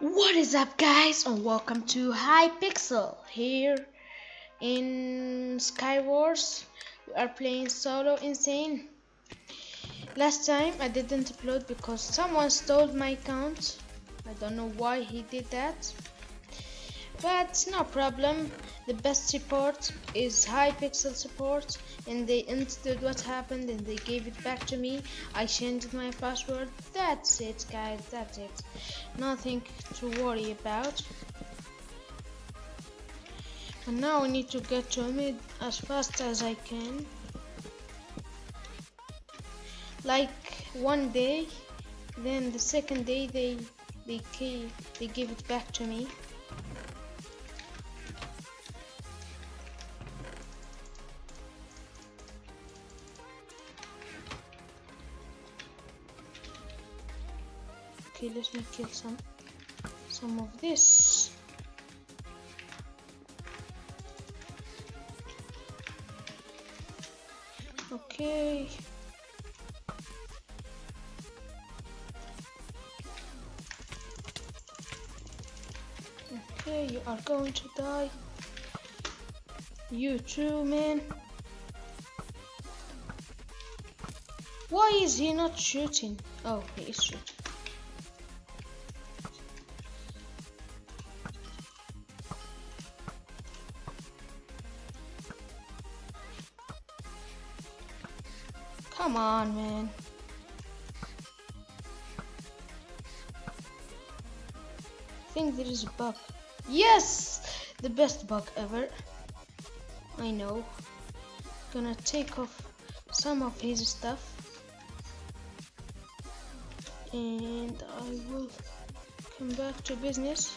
What is up guys and welcome to Hypixel. Here in Skywars we are playing solo insane. Last time I didn't upload because someone stole my account. I don't know why he did that but no problem. The best support is Hypixel support and they understood what happened and they gave it back to me. I changed my password. That's it guys that's it. Nothing to worry about. And now I need to get to mid as fast as I can. Like one day then the second day they they they give it back to me let me kill some some of this. Okay. Okay you are going to die. You too man. Why is he not shooting? Oh he is shooting Come on, man. I think there is a bug. Yes! The best bug ever. I know. Gonna take off some of his stuff. And I will come back to business.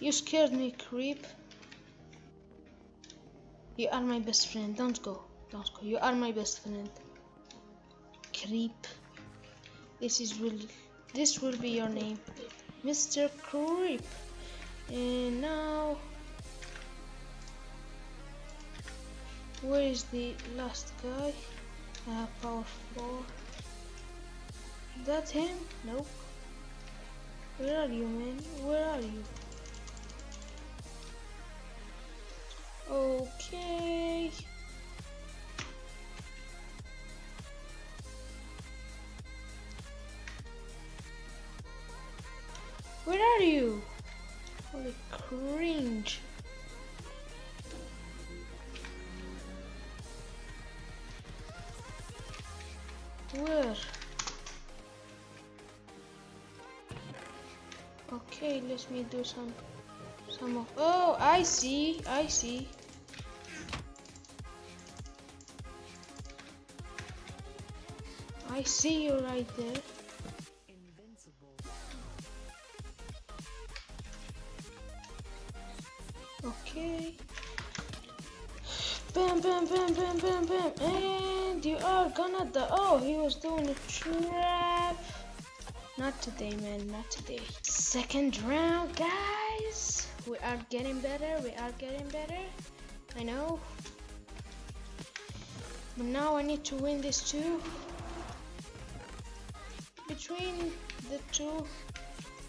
You scared me, creep. You are my best friend. Don't go. Don't go. You are my best friend. Creep. This is will this will be your name. Mr. Creep. And now where is the last guy? Have power four. That him? Nope. Where are you man? Where are you? Okay. Where are you? Holy cringe. Where? Okay, let me do some some of oh I see I see I see you right there. Okay. Bam, bam, bam, bam, bam, bam. And you are gonna die. Oh, he was doing a trap. Not today, man. Not today. Second round, guys. We are getting better. We are getting better. I know. But now I need to win this too between the two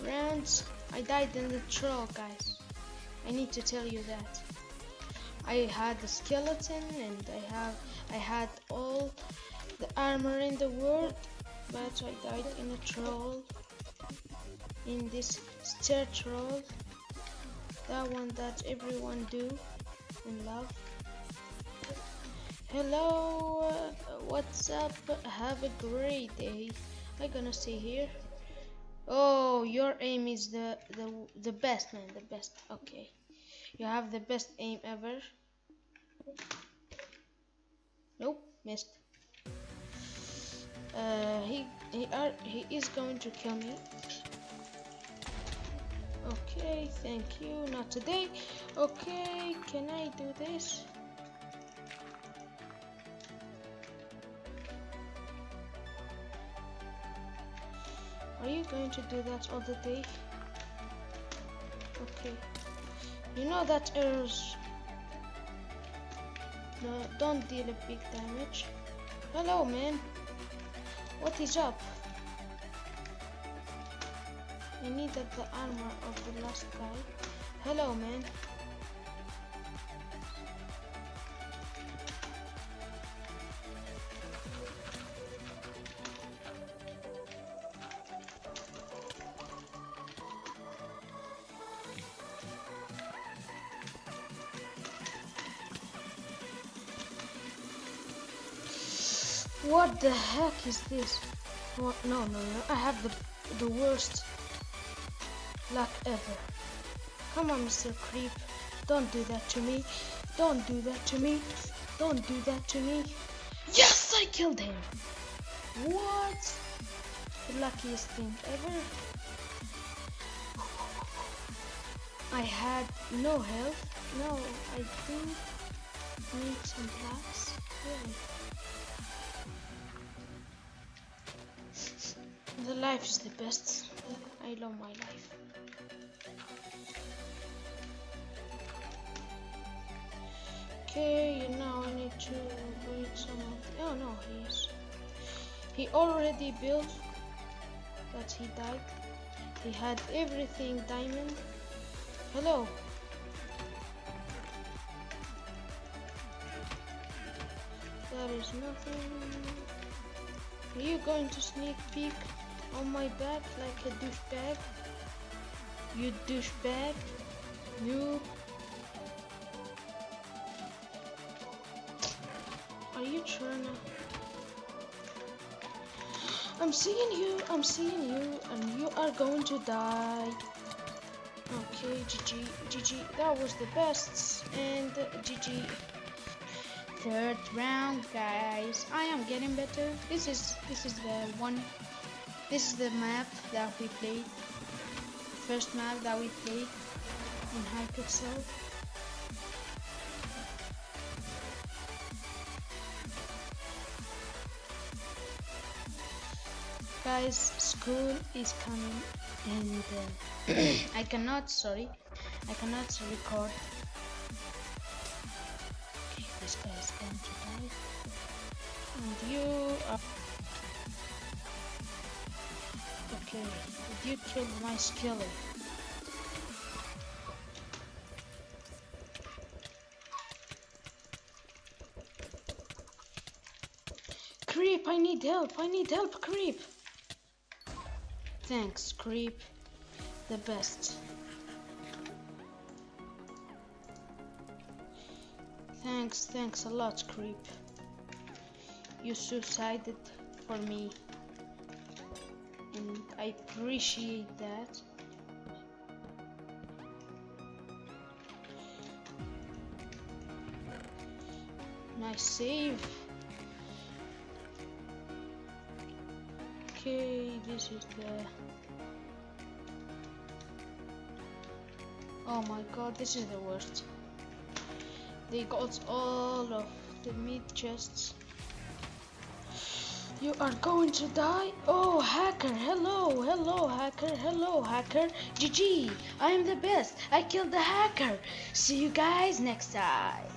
rounds I died in the troll guys. I need to tell you that. I had the skeleton and I have I had all the armor in the world but I died in a troll in this stair troll. That one that everyone do and love. Hello uh, what's up? Have a great day I gonna stay here. Oh, your aim is the the the best, man. The best. Okay, you have the best aim ever. Nope, missed. Uh, he he are he is going to kill me. Okay, thank you. Not today. Okay, can I do this? Going to do that all the day? Okay. You know that errors No, don't deal a big damage. Hello, man. What is up? I needed the armor of the last guy. Hello, man. What the heck is this? What? No, no, no. I have the the worst luck ever. Come on, Mr. Creep. Don't do that to me. Don't do that to me. Don't do that to me. Yes, I killed him. What? The luckiest thing ever. I had no health. No, I think need some blocks. Really. The life is the best. I love my life. Okay, now I need to read some of the, oh no, he's he already built but he died. He had everything diamond. Hello. There is nothing. Are you going to sneak peek on my back like a douchebag? You douchebag. You. Are you trying to... I'm seeing you, I'm seeing you, and you are going to die. Okay, GG, GG, that was the best, and GG. Third round, guys. I am getting better. This is this is the one. This is the map that we played. First map that we played in Hypixel. Guys, school is coming and uh, I cannot, sorry, I cannot record. Okay, this guy is going to die. And you are... you killed my skillet. Creep, I need help, I need help, Creep. Thanks, Creep. The best. Thanks, thanks a lot, Creep. You suicided for me. I appreciate that. Nice save. Okay, this is the... Oh my god, this is the worst. They got all of the meat chests. You are going to die? Oh, hacker, hello, hello, hacker, hello, hacker. GG, I am the best. I killed the hacker. See you guys next time.